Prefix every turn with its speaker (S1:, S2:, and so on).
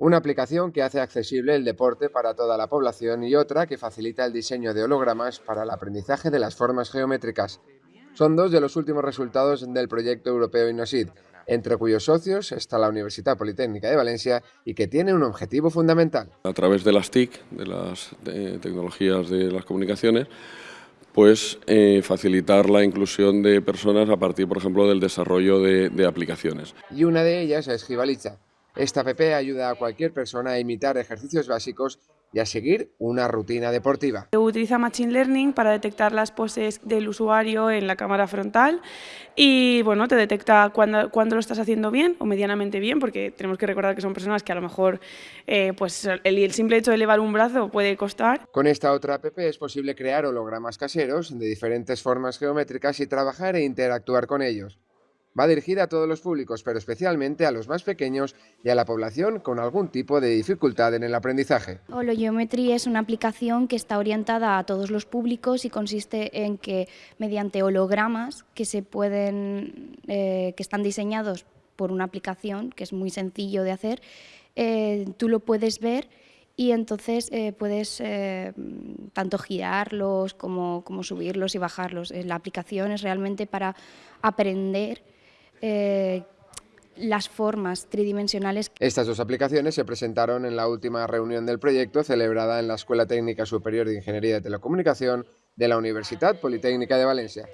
S1: Una aplicación que hace accesible el deporte para toda la población y otra que facilita el diseño de hologramas para el aprendizaje de las formas geométricas. Son dos de los últimos resultados del proyecto europeo INNOSID, entre cuyos socios está la Universidad Politécnica de Valencia y que tiene un objetivo fundamental.
S2: A través de las TIC, de las tecnologías de las comunicaciones, pues eh, facilitar la inclusión de personas a partir, por ejemplo, del desarrollo de, de aplicaciones.
S1: Y una de ellas es Gibalicha, esta app ayuda a cualquier persona a imitar ejercicios básicos y a seguir una rutina deportiva.
S3: Utiliza Machine Learning para detectar las poses del usuario en la cámara frontal y bueno, te detecta cuando, cuando lo estás haciendo bien o medianamente bien, porque tenemos que recordar que son personas que a lo mejor eh, pues el, el simple hecho de elevar un brazo puede costar.
S1: Con esta otra app es posible crear hologramas caseros de diferentes formas geométricas y trabajar e interactuar con ellos. Va dirigida a todos los públicos, pero especialmente a los más pequeños y a la población con algún tipo de dificultad en el aprendizaje.
S4: Hologeometry es una aplicación que está orientada a todos los públicos y consiste en que mediante hologramas que se pueden, eh, que están diseñados por una aplicación que es muy sencillo de hacer, eh, tú lo puedes ver y entonces eh, puedes eh, tanto girarlos como, como, subirlos y bajarlos. La aplicación es realmente para aprender eh, las formas tridimensionales.
S1: Estas dos aplicaciones se presentaron en la última reunión del proyecto celebrada en la Escuela Técnica Superior de Ingeniería de Telecomunicación de la Universidad Politécnica de Valencia.